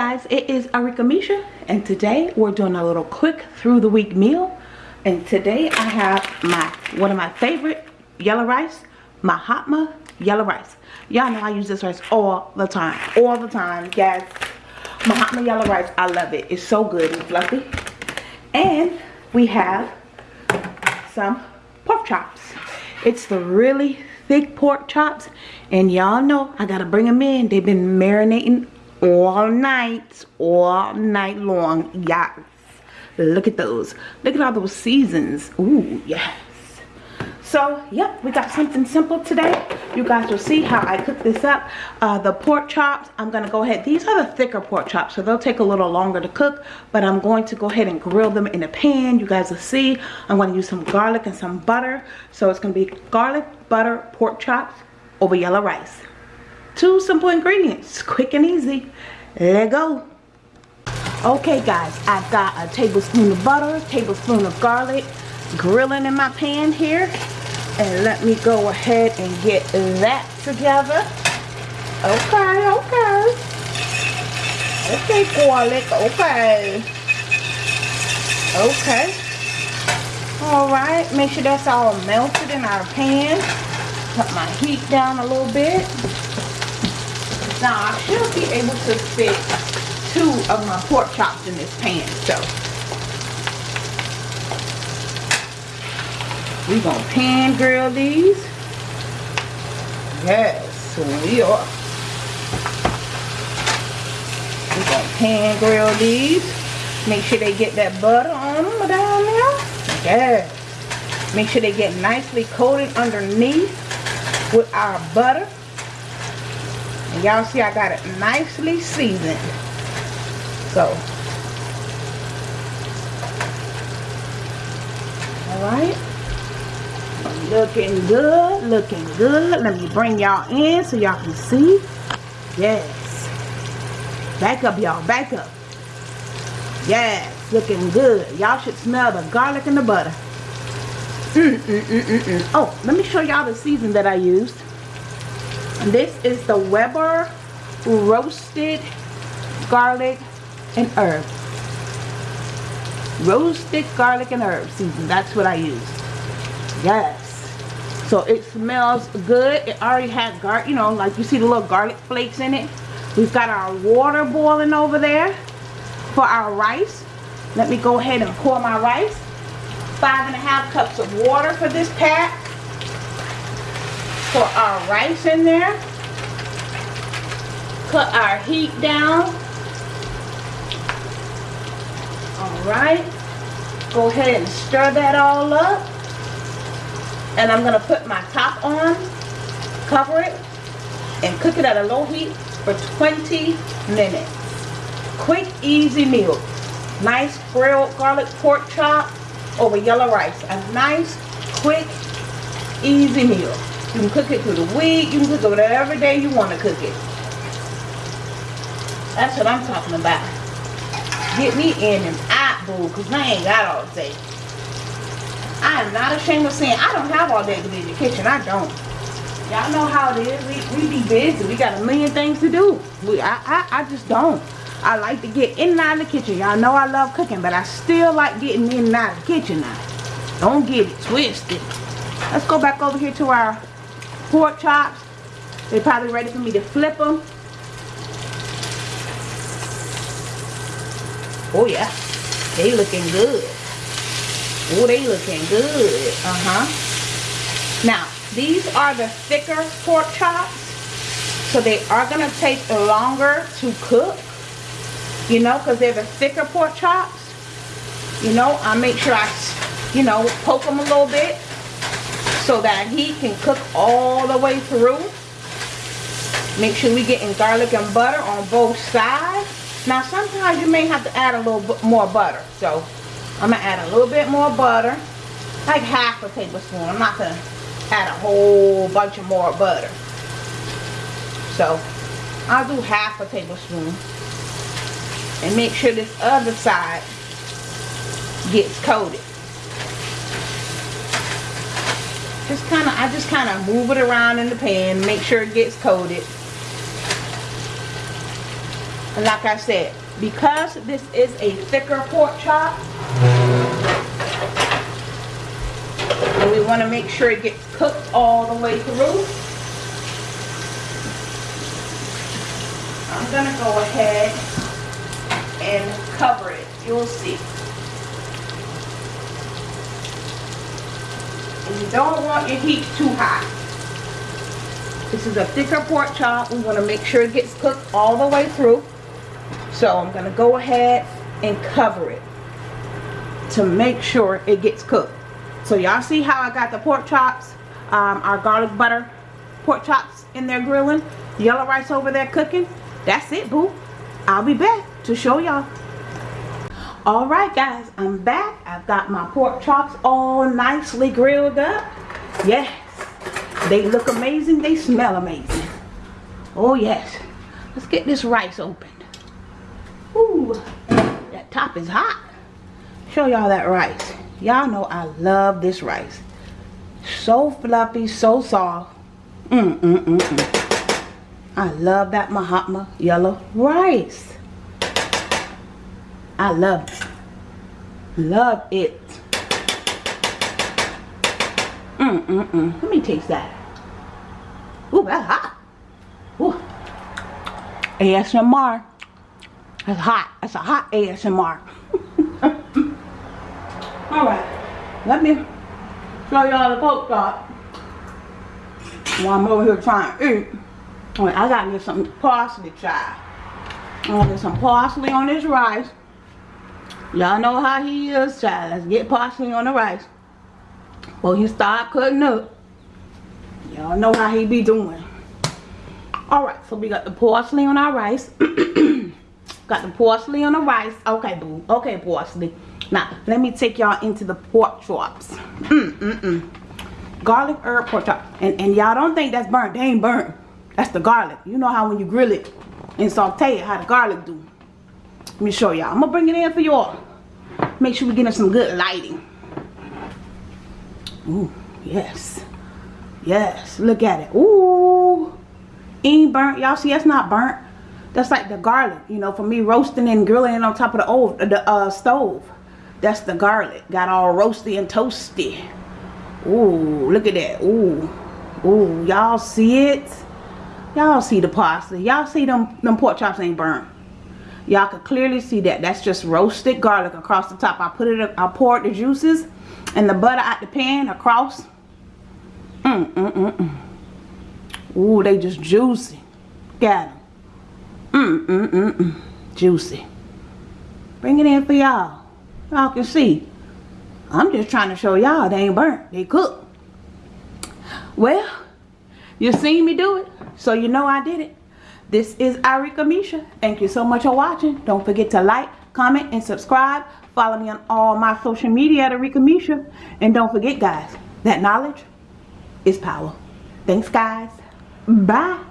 guys it is Arika Misha and today we're doing a little quick through the week meal. And today I have my one of my favorite yellow rice Mahatma yellow rice. Y'all know I use this rice all the time all the time guys Mahatma yellow rice I love it. It's so good and fluffy. And we have some pork chops. It's the really thick pork chops and y'all know I gotta bring them in. They've been marinating all night all night long. Yes. Look at those. Look at all those seasons. Ooh, yes. So yep we got something simple today. You guys will see how I cook this up. Uh, the pork chops I'm gonna go ahead. These are the thicker pork chops so they'll take a little longer to cook but I'm going to go ahead and grill them in a pan. You guys will see. I'm going to use some garlic and some butter. So it's gonna be garlic butter pork chops over yellow rice two simple ingredients quick and easy. Let go. Okay guys i've got a tablespoon of butter tablespoon of garlic grilling in my pan here. And let me go ahead and get that together. Okay okay. Okay garlic okay. Okay. All right make sure that's all melted in our pan. Cut my heat down a little bit now I should be able to fit two of my pork chops in this pan. So we're gonna pan grill these. Yes, we are. We're gonna pan grill these. Make sure they get that butter on them down there. Yes. Make sure they get nicely coated underneath with our butter. Y'all see I got it nicely seasoned. So. Alright. Looking good. Looking good. Let me bring y'all in so y'all can see. Yes. Back up y'all. Back up. Yes. Looking good. Y'all should smell the garlic and the butter. Mm, mm, mm, mm, mm. Oh, let me show y'all the season that I used. This is the Weber roasted garlic and herb. Roasted garlic and herb season. That's what I use. Yes. So it smells good. It already has gar, you know, like you see the little garlic flakes in it. We've got our water boiling over there for our rice. Let me go ahead and pour my rice. Five and a half cups of water for this pack for our rice in there. put our heat down. Alright. Go ahead and stir that all up. And I'm going to put my top on, cover it, and cook it at a low heat for 20 minutes. Quick, easy meal. Nice grilled garlic pork chop over yellow rice. A nice, quick, easy meal. You can cook it through the week. You can cook it whatever day you want to cook it. That's what I'm talking about. Get me in and out, boo, because I ain't got all day. I am not ashamed of saying I don't have all day to be in the kitchen. I don't. Y'all know how it is. We, we be busy. We got a million things to do. We, I, I, I just don't. I like to get in and out of the kitchen. Y'all know I love cooking, but I still like getting in and out of the kitchen now. Don't get it twisted. Let's go back over here to our pork chops. They're probably ready for me to flip them. Oh yeah, they looking good. Oh, they looking good. Uh-huh. Now, these are the thicker pork chops. So they are going to take longer to cook. You know, because they're the thicker pork chops. You know, I make sure I, you know, poke them a little bit so that he can cook all the way through. Make sure we getting garlic and butter on both sides. Now sometimes you may have to add a little bit more butter. So I'm going to add a little bit more butter. Like half a tablespoon. I'm not going to add a whole bunch of more butter. So I'll do half a tablespoon. And make sure this other side gets coated. Just kind of I just kind of move it around in the pan make sure it gets coated and like I said because this is a thicker pork chop, and we want to make sure it gets cooked all the way through. I'm to go ahead and cover it. You'll see. You don't want your heat too high. This is a thicker pork chop. We want to make sure it gets cooked all the way through. So I'm going to go ahead and cover it to make sure it gets cooked. So y'all see how I got the pork chops, um, our garlic butter pork chops in there grilling, yellow rice over there cooking. That's it, boo. I'll be back to show y'all. Alright guys, I'm back. I've got my pork chops all nicely grilled up. Yes, they look amazing. They smell amazing. Oh yes. Let's get this rice opened. Ooh, that top is hot. Show y'all that rice. Y'all know I love this rice. So fluffy, so soft. Mm, mm, mm, mm. I love that Mahatma yellow rice. I love it. Love it. Mm, mm, mm. Let me taste that. Ooh, that's hot. Ooh. ASMR. That's hot. That's a hot ASMR. Alright. Let me show y'all the pork chop. While I'm over here trying to eat. I gotta get some parsley, child. I'm gonna get some parsley on this rice. Y'all know how he is, child. Let's get parsley on the rice. Well, you start cutting up. Y'all know how he be doing. Alright, so we got the parsley on our rice. got the parsley on the rice. Okay, boo. Okay, parsley. Now, let me take y'all into the pork chops. Mm, mm, mm. Garlic herb pork chop. And, and y'all don't think that's burnt. They ain't burnt. That's the garlic. You know how when you grill it and saute it, how the garlic do. Let me show y'all. I'm to bring it in for y'all. Make sure we get some good lighting. Ooh, yes. Yes, look at it. Ooh, ain't burnt. Y'all see, that's not burnt. That's like the garlic, you know, for me roasting and grilling it on top of the, old, the uh, stove. That's the garlic. Got all roasty and toasty. Ooh, look at that. Ooh, ooh, y'all see it? Y'all see the pasta. Y'all see them, them pork chops ain't burnt. Y'all can clearly see that. That's just roasted garlic across the top. I put it, I poured the juices and the butter out the pan across. Mm, mm, mm, mm. Ooh, they just juicy. Got them. Mm, mm, mm, mm. Juicy. Bring it in for y'all. Y'all can see. I'm just trying to show y'all they ain't burnt. They cooked. Well, you seen me do it, so you know I did it. This is Arika Misha. Thank you so much for watching. Don't forget to like, comment, and subscribe. Follow me on all my social media at Arika Misha. And don't forget, guys, that knowledge is power. Thanks, guys. Bye.